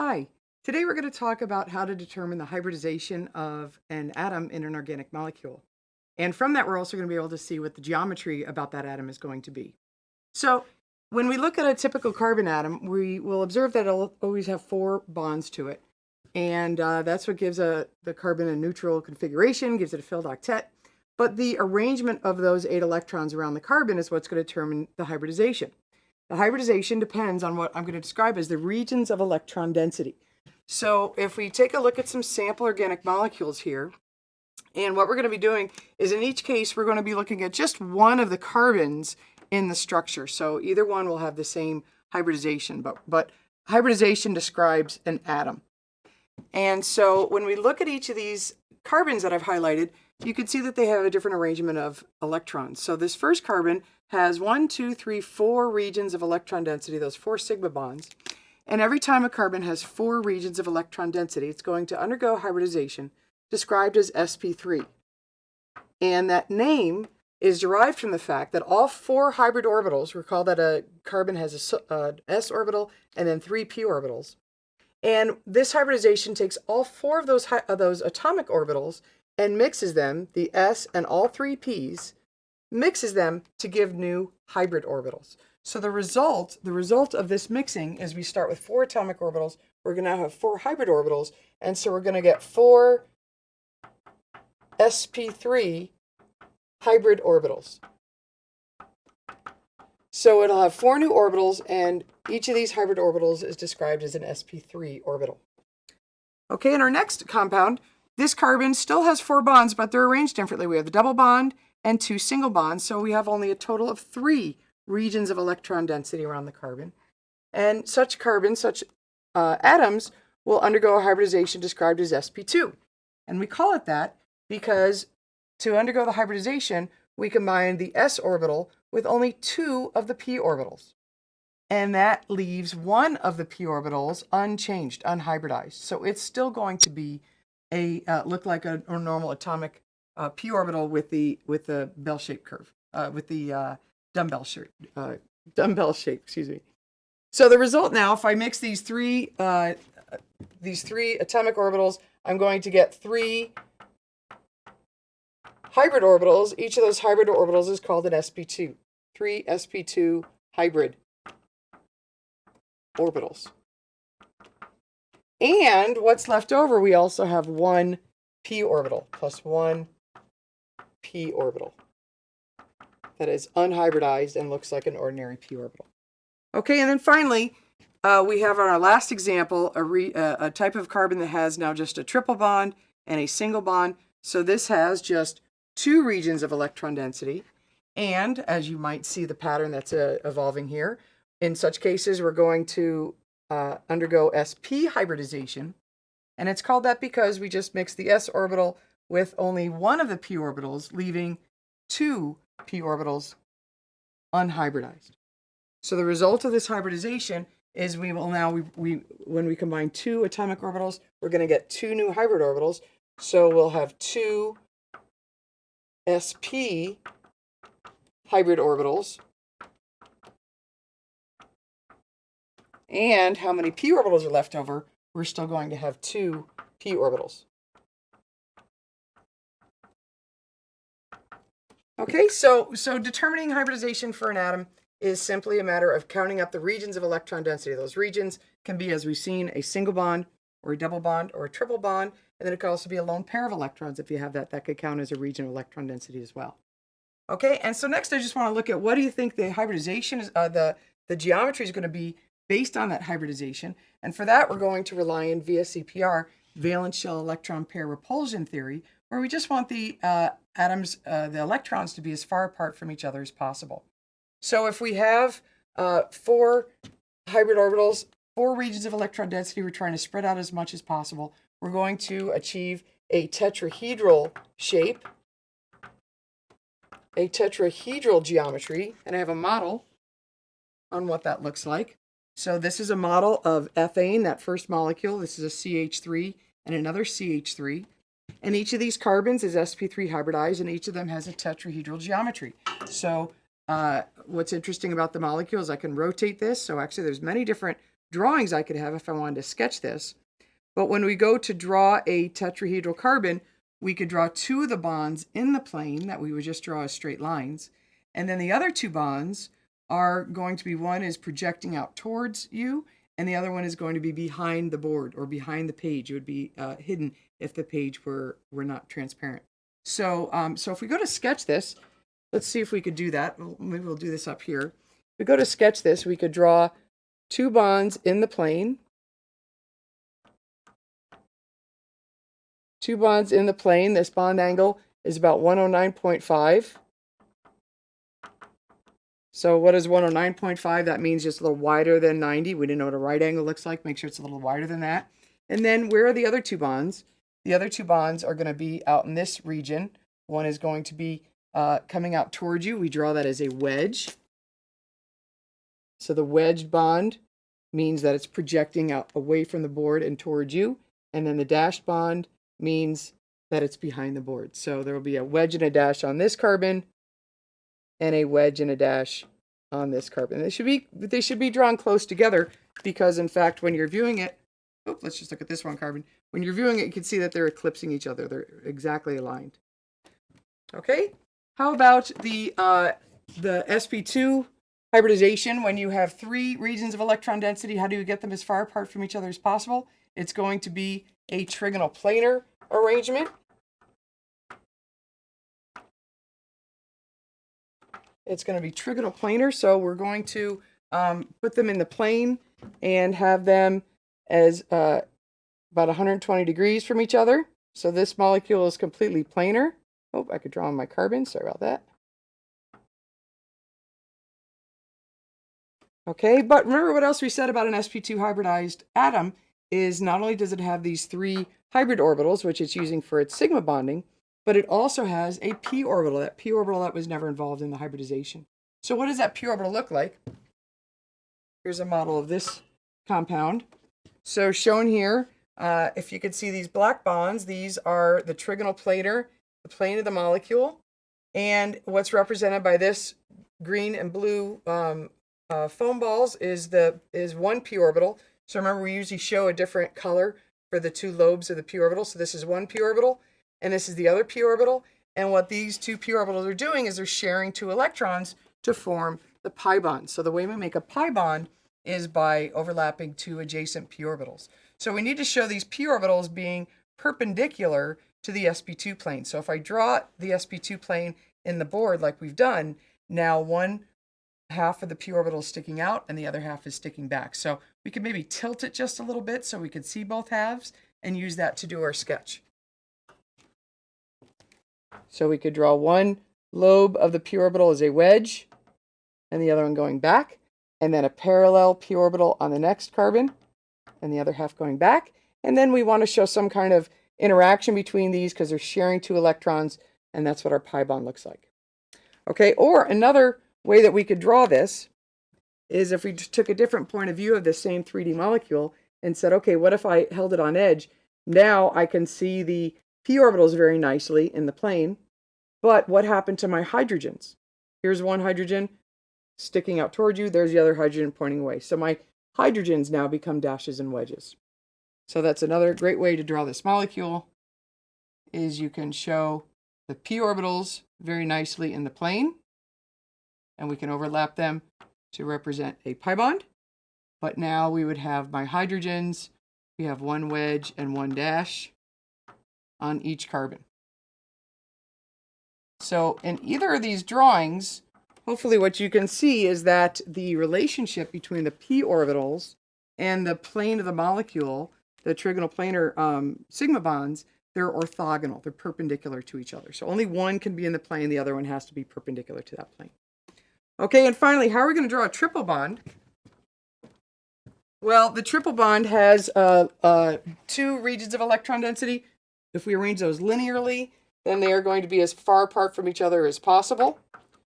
Hi, today we're going to talk about how to determine the hybridization of an atom in an organic molecule. And from that, we're also going to be able to see what the geometry about that atom is going to be. So when we look at a typical carbon atom, we will observe that it'll always have four bonds to it. And uh, that's what gives a, the carbon a neutral configuration, gives it a filled octet. But the arrangement of those eight electrons around the carbon is what's going to determine the hybridization. The hybridization depends on what I'm going to describe as the regions of electron density. So if we take a look at some sample organic molecules here, and what we're going to be doing is in each case, we're going to be looking at just one of the carbons in the structure. So either one will have the same hybridization, but, but hybridization describes an atom. And so when we look at each of these carbons that I've highlighted, you can see that they have a different arrangement of electrons. So this first carbon has one, two, three, four regions of electron density, those four sigma bonds. And every time a carbon has four regions of electron density, it's going to undergo hybridization, described as sp3. And that name is derived from the fact that all four hybrid orbitals, recall that a carbon has a uh, s orbital and then three p orbitals. And this hybridization takes all four of those, of those atomic orbitals and mixes them, the s and all three p's, mixes them to give new hybrid orbitals. So the result, the result of this mixing is we start with four atomic orbitals. We're going to have four hybrid orbitals. And so we're going to get four sp3 hybrid orbitals. So it'll have four new orbitals, and each of these hybrid orbitals is described as an sp3 orbital. Okay, in our next compound, this carbon still has four bonds, but they're arranged differently. We have the double bond and two single bonds, so we have only a total of three regions of electron density around the carbon. And such carbons, such uh, atoms, will undergo a hybridization described as sp2. And we call it that because to undergo the hybridization, we combine the s orbital with only two of the p orbitals. And that leaves one of the p orbitals unchanged, unhybridized. So it's still going to be a uh, look like a, a normal atomic uh, p orbital with the with the bell-shaped curve, uh, with the uh, dumbbell shape, uh, dumbbell shape. Excuse me. So the result now, if I mix these three uh, these three atomic orbitals, I'm going to get three hybrid orbitals. Each of those hybrid orbitals is called an sp2. Three sp2 hybrid orbitals. And what's left over, we also have one p orbital plus one p orbital that is unhybridized and looks like an ordinary p orbital. Okay, and then finally, uh, we have on our last example a, re, uh, a type of carbon that has now just a triple bond and a single bond. So this has just two regions of electron density. And as you might see the pattern that's uh, evolving here, in such cases, we're going to uh, undergo sp hybridization. And it's called that because we just mix the s orbital with only one of the p orbitals, leaving two p orbitals unhybridized. So the result of this hybridization is we will now, we, we when we combine two atomic orbitals, we're going to get two new hybrid orbitals. So we'll have two sp hybrid orbitals. And how many p orbitals are left over? We're still going to have two p orbitals. Okay, so, so determining hybridization for an atom is simply a matter of counting up the regions of electron density. Those regions can be, as we've seen, a single bond or a double bond or a triple bond. And then it could also be a lone pair of electrons. If you have that, that could count as a region of electron density as well. Okay, and so next I just want to look at what do you think the hybridization is, uh, the, the geometry is going to be based on that hybridization. And for that, we're going to rely on VSEPR, valence shell electron pair repulsion theory, where we just want the uh, atoms, uh, the electrons to be as far apart from each other as possible. So if we have uh, four hybrid orbitals, four regions of electron density, we're trying to spread out as much as possible. We're going to achieve a tetrahedral shape, a tetrahedral geometry, and I have a model on what that looks like. So this is a model of ethane, that first molecule. This is a CH3 and another CH3. And each of these carbons is sp3 hybridized, and each of them has a tetrahedral geometry. So uh, what's interesting about the molecule is I can rotate this. So actually there's many different drawings I could have if I wanted to sketch this. But when we go to draw a tetrahedral carbon, we could draw two of the bonds in the plane that we would just draw as straight lines. And then the other two bonds are going to be one is projecting out towards you, and the other one is going to be behind the board or behind the page. It would be uh, hidden if the page were, were not transparent. So, um, so if we go to sketch this, let's see if we could do that. Maybe we'll do this up here. If we go to sketch this, we could draw two bonds in the plane. Two bonds in the plane. This bond angle is about 109.5. So what is 109.5? That means just a little wider than 90. We didn't know what a right angle looks like. Make sure it's a little wider than that. And then where are the other two bonds? The other two bonds are going to be out in this region. One is going to be uh, coming out towards you. We draw that as a wedge. So the wedged bond means that it's projecting out away from the board and towards you. And then the dashed bond means that it's behind the board. So there will be a wedge and a dash on this carbon and a wedge and a dash on this carbon. They should be they should be drawn close together because in fact when you're viewing it, oh, let's just look at this one carbon. When you're viewing it, you can see that they're eclipsing each other. They're exactly aligned. Okay, how about the uh, the sp2 hybridization? When you have three regions of electron density, how do you get them as far apart from each other as possible? It's going to be a trigonal planar arrangement. It's going to be trigonal planar, so we're going to um, put them in the plane and have them as uh, about 120 degrees from each other. So this molecule is completely planar. Oh, I could draw on my carbon. Sorry about that. Okay, but remember what else we said about an sp2 hybridized atom is not only does it have these three hybrid orbitals, which it's using for its sigma bonding, but it also has a p orbital, that p orbital that was never involved in the hybridization. So what does that p orbital look like? Here's a model of this compound. So shown here, uh, if you could see these black bonds, these are the trigonal planar, the plane of the molecule, and what's represented by this green and blue um, uh, foam balls is the is one p orbital. So remember, we usually show a different color for the two lobes of the p orbital. So this is one p orbital, and this is the other p orbital. And what these two p orbitals are doing is they're sharing two electrons to form the pi bond. So the way we make a pi bond is by overlapping two adjacent p orbitals. So we need to show these p orbitals being perpendicular to the sp2 plane. So if I draw the sp2 plane in the board like we've done, now one half of the p orbital is sticking out and the other half is sticking back. So we could maybe tilt it just a little bit so we could see both halves and use that to do our sketch. So we could draw one lobe of the p orbital as a wedge and the other one going back, and then a parallel p orbital on the next carbon and the other half going back. And then we want to show some kind of interaction between these because they're sharing two electrons, and that's what our pi bond looks like. Okay, or another way that we could draw this is if we took a different point of view of the same 3D molecule and said, okay, what if I held it on edge? Now I can see the p orbitals very nicely in the plane. But what happened to my hydrogens? Here's one hydrogen sticking out toward you. There's the other hydrogen pointing away. So my hydrogens now become dashes and wedges. So that's another great way to draw this molecule is you can show the p orbitals very nicely in the plane. And we can overlap them to represent a pi bond. But now we would have my hydrogens. We have one wedge and one dash on each carbon. So in either of these drawings, hopefully what you can see is that the relationship between the p orbitals and the plane of the molecule, the trigonal planar um, sigma bonds, they're orthogonal. They're perpendicular to each other. So only one can be in the plane. The other one has to be perpendicular to that plane. Okay, and finally, how are we going to draw a triple bond? Well, the triple bond has uh, uh, two regions of electron density, if we arrange those linearly, then they are going to be as far apart from each other as possible.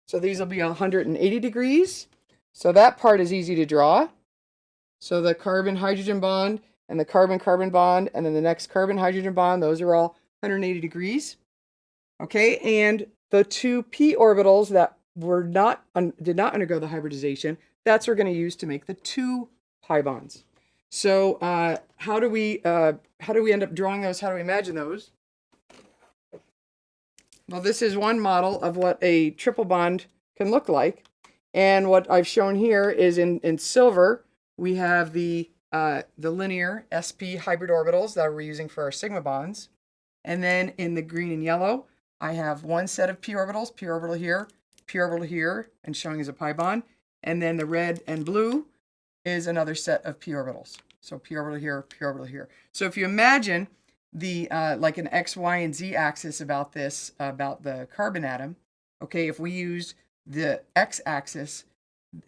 So these will be 180 degrees. So that part is easy to draw. So the carbon-hydrogen bond and the carbon-carbon bond and then the next carbon-hydrogen bond, those are all 180 degrees. Okay, and the two p orbitals that were not did not undergo the hybridization, that's what we're going to use to make the two pi bonds. So uh, how do we uh, how do we end up drawing those? How do we imagine those? Well, this is one model of what a triple bond can look like. And what I've shown here is in, in silver, we have the, uh, the linear sp hybrid orbitals that we're using for our sigma bonds. And then in the green and yellow, I have one set of p orbitals, p orbital here, p orbital here, and showing as a pi bond. And then the red and blue is another set of p orbitals. So p orbital here, p orbital here. So if you imagine the uh, like an x, y, and z axis about this, about the carbon atom, okay, if we use the x-axis,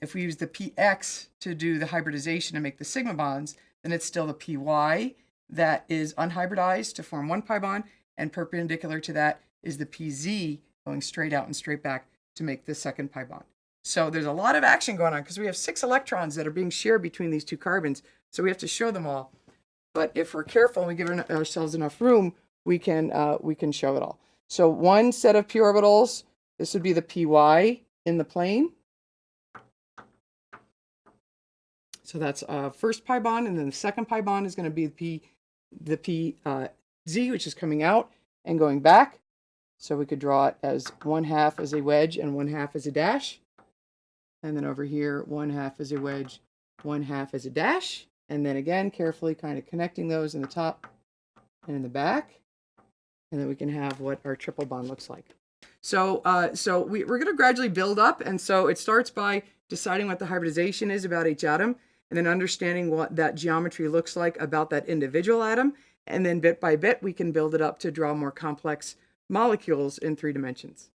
if we use the px to do the hybridization and make the sigma bonds, then it's still the py that is unhybridized to form one pi bond, and perpendicular to that is the pz going straight out and straight back to make the second pi bond. So there's a lot of action going on because we have six electrons that are being shared between these two carbons. So we have to show them all. But if we're careful and we give ourselves enough room, we can uh, we can show it all. So one set of p orbitals, this would be the py in the plane. So that's uh, first pi bond, and then the second pi bond is going to be the p the p uh, z, which is coming out and going back. So we could draw it as one half as a wedge and one half as a dash. And then over here, one half as a wedge, one half as a dash. And then again, carefully kind of connecting those in the top and in the back. And then we can have what our triple bond looks like. So, uh, so we, we're going to gradually build up. And so it starts by deciding what the hybridization is about each atom, and then understanding what that geometry looks like about that individual atom. And then bit by bit, we can build it up to draw more complex molecules in three dimensions.